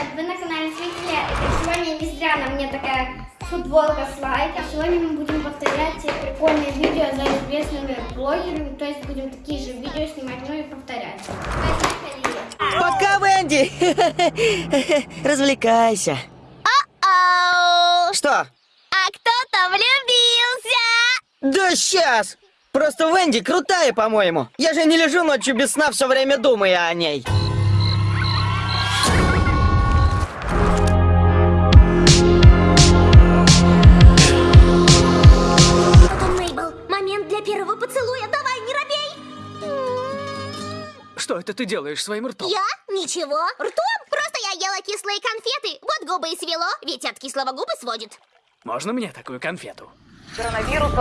привет! Вы на канале Зрители. Сегодня не зря на мне такая футболка с лайком. Сегодня мы будем повторять те прикольные видео за известными блогерами. То есть будем такие же видео снимать, ну и повторять. Поехали! Пока, Венди! Развлекайся. Что? А кто-то влюбился! Да сейчас! Просто Венди крутая, по-моему. Я же не лежу ночью без сна, все время думая о ней. Поцелуя, давай, не робей! Что это ты делаешь своим ртом? Я? Ничего. Ртом? Просто я ела кислые конфеты. Вот губы и свело, ведь от кислого губы сводит. Можно мне такую конфету?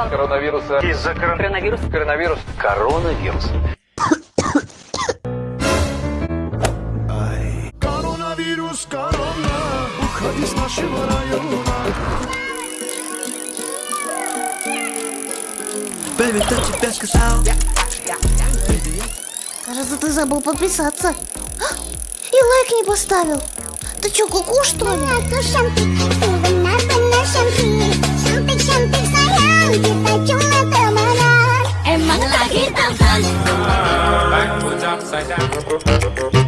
коронавируса. Из-за коронавируса. Коронавирус. Коронавирус. Коронавирус, корона, уходи с нашего района. Baby, кто тебя сказал? Кажется, ты забыл подписаться. А, И лайк не поставил. Ты чё, куку что ли? Tampan